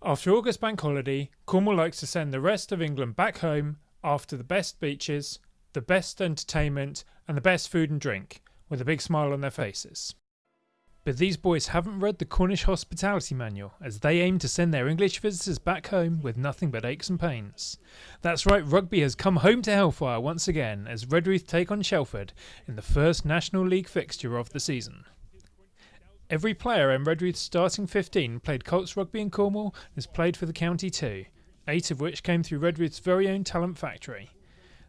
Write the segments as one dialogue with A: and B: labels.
A: After August bank holiday, Cornwall likes to send the rest of England back home after the best beaches, the best entertainment, and the best food and drink, with a big smile on their faces. But these boys haven't read the Cornish Hospitality Manual, as they aim to send their English visitors back home with nothing but aches and pains. That's right, rugby has come home to Hellfire once again as Redruth take on Shelford in the first National League fixture of the season. Every player in Redruth's starting 15 played Colts rugby in Cornwall and has played for the county too, eight of which came through Redruth's very own talent factory.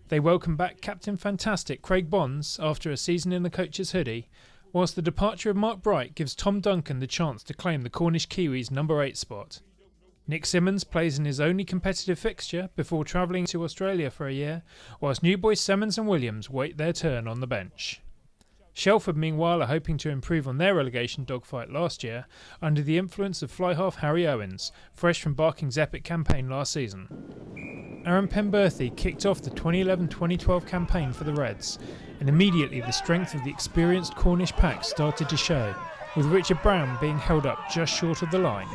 A: They welcome back Captain Fantastic Craig Bonds after a season in the coach's hoodie, whilst the departure of Mark Bright gives Tom Duncan the chance to claim the Cornish Kiwis' number 8 spot. Nick Simmons plays in his only competitive fixture before travelling to Australia for a year, whilst new boys Simmons and Williams wait their turn on the bench. Shelford, meanwhile, are hoping to improve on their relegation dogfight last year under the influence of fly half Harry Owens, fresh from Barking's epic campaign last season. Aaron Penberthy kicked off the 2011 2012 campaign for the Reds, and immediately the strength of the experienced Cornish pack started to show, with Richard Brown being held up just short of the line.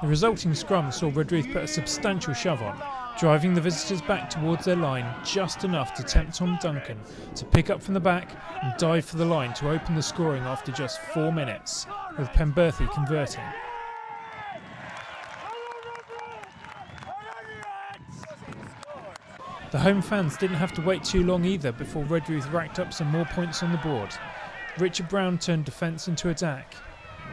A: The resulting scrum saw Redruth put a substantial shove on, driving the visitors back towards their line just enough to tempt Tom Duncan to pick up from the back and dive for the line to open the scoring after just four minutes, with Penberthy converting. The home fans didn't have to wait too long either before Redruth racked up some more points on the board. Richard Brown turned defence into attack,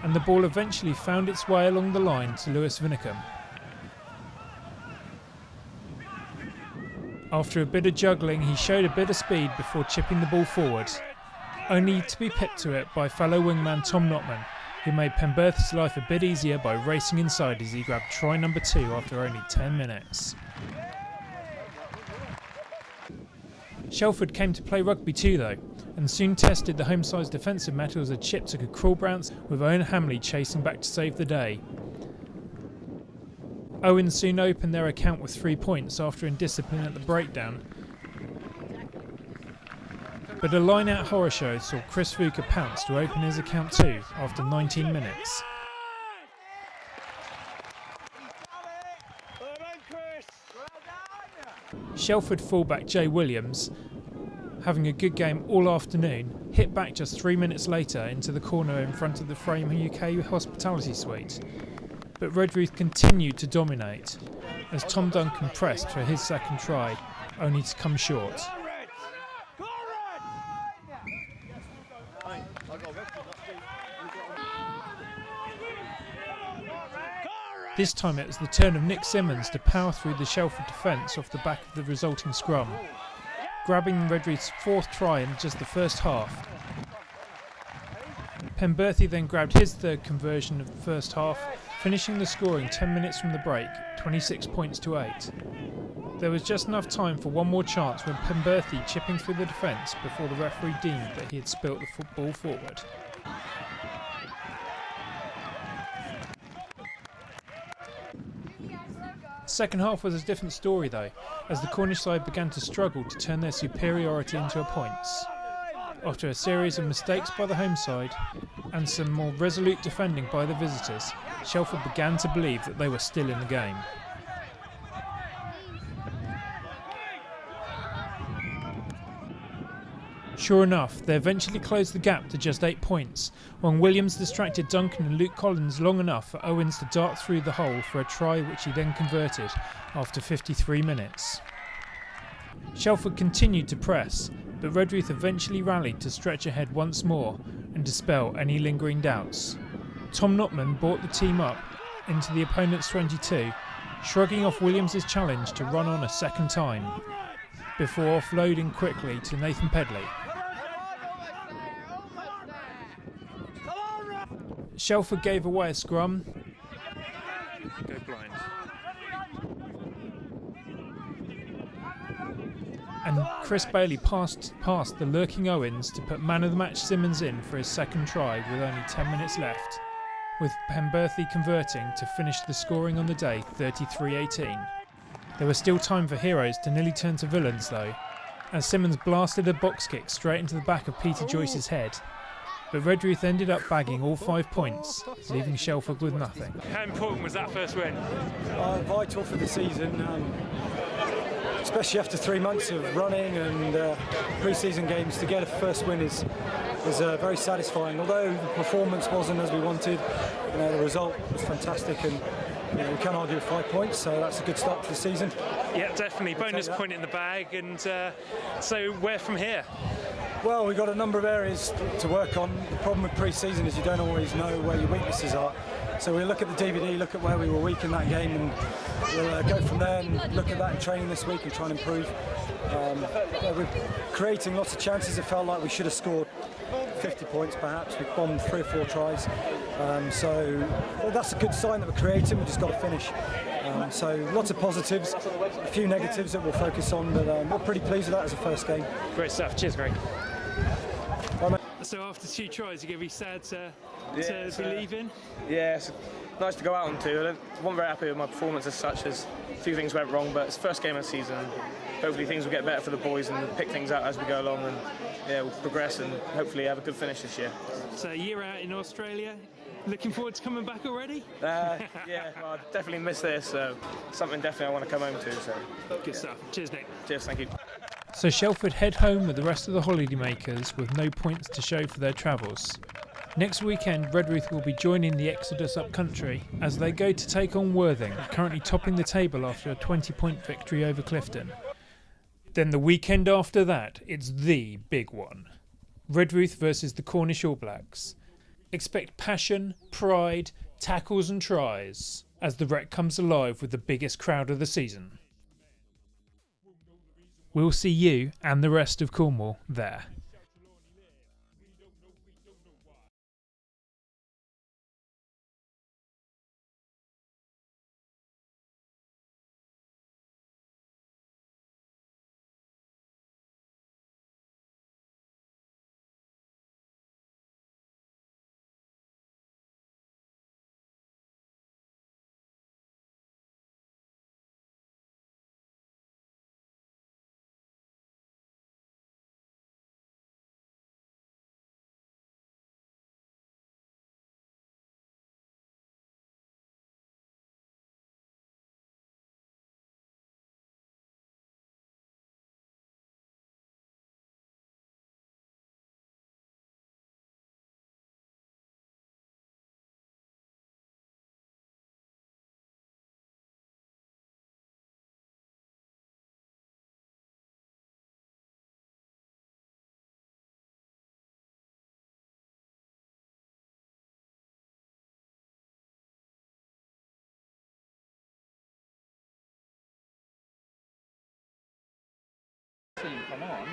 A: and the ball eventually found its way along the line to Lewis Vinnicombe. After a bit of juggling, he showed a bit of speed before chipping the ball forward, only to be pipped to it by fellow wingman Tom Notman, who made Penberthy's life a bit easier by racing inside as he grabbed try number two after only 10 minutes. Shelford came to play rugby too though, and soon tested the home side's defensive mettle as a chip took a cruel bounce with Owen Hamley chasing back to save the day. Owen soon opened their account with three points after indiscipline at the breakdown. But a line out horror show saw Chris Fuka pounce to open his account too after 19 minutes. Shelford fullback Jay Williams, having a good game all afternoon, hit back just three minutes later into the corner in front of the Frame UK hospitality suite but Redruth continued to dominate as Tom Duncan pressed for his second try, only to come short. This time it was the turn of Nick Simmons to power through the Shelford defence off the back of the resulting scrum, grabbing Redruth's fourth try in just the first half. Penberthy then grabbed his third conversion of the first half finishing the scoring 10 minutes from the break, 26 points to 8. There was just enough time for one more chance when Penberthy chipping through the defence before the referee deemed that he had spilt the football forward. Second half was a different story though, as the Cornish side began to struggle to turn their superiority into a points. After a series of mistakes by the home side and some more resolute defending by the visitors, Shelford began to believe that they were still in the game. Sure enough, they eventually closed the gap to just 8 points, when Williams distracted Duncan and Luke Collins long enough for Owens to dart through the hole for a try which he then converted after 53 minutes. Shelford continued to press, but Redruth eventually rallied to stretch ahead once more and dispel any lingering doubts. Tom Notman brought the team up into the opponent's 22, shrugging off Williams' challenge to run on a second time, before offloading quickly to Nathan Pedley. Shelford gave away a scrum. Go blind. And Chris Bailey passed past the lurking Owens to put man of the match Simmons in for his second try with only 10 minutes left with Penberthy converting to finish the scoring on the day 33-18. There was still time for heroes to nearly turn to villains though, as Simmons blasted a box kick straight into the back of Peter Joyce's head. but Redruth ended up bagging all five points, leaving Shelford with nothing.
B: How important was that first win?
C: Uh, vital for the season, um, especially after three months of running and uh, pre-season games. To get a first win is is uh, very satisfying. Although the performance wasn't as we wanted, you know, the result was fantastic, and you know, we can't argue five points. So that's a good start to the season.
B: Yeah, definitely. Bonus point in the bag, and uh, so where from here?
C: Well, we've got a number of areas to work on. The problem with pre-season is you don't always know where your weaknesses are. So we'll look at the DVD, look at where we were weak in that game, and we'll uh, go from there and look at that in training this week and try and improve. Um, we're creating lots of chances. It felt like we should have scored 50 points perhaps. We bombed three or four tries. Um, so well, that's a good sign that we're creating. We've just got to finish. Um, so lots of positives, a few negatives that we'll focus on, but um, we're pretty pleased with that as a first game.
B: Great stuff. Cheers, Greg. So after two tries, you're going to be sad to,
D: Yeah,
B: to be leaving?
D: Yeah, it's nice to go out on two. I wasn't very happy with my performance as such. As a few things went wrong, but it's the first game of the season. Hopefully things will get better for the boys and pick things out as we go along, and yeah, we'll progress and hopefully have a good finish this year.
B: So a year out in Australia. Looking forward to coming back already?
D: Uh, yeah, well, I definitely miss this. So something definitely I want to come home to. So
B: Good stuff. Cheers, Nick.
D: cheers, thank you.
A: So Shelford head home with the rest of the holidaymakers with no points to show for their travels. Next weekend, Redruth will be joining the Exodus up country as they go to take on Worthing, currently topping the table after a 20 point victory over Clifton. Then the weekend after that, it's the big one Redruth versus the Cornish All Blacks. Expect passion, pride, tackles, and tries as the Rec comes alive with the biggest crowd of the season. We'll see you and the rest of Cornwall there.
E: Come on.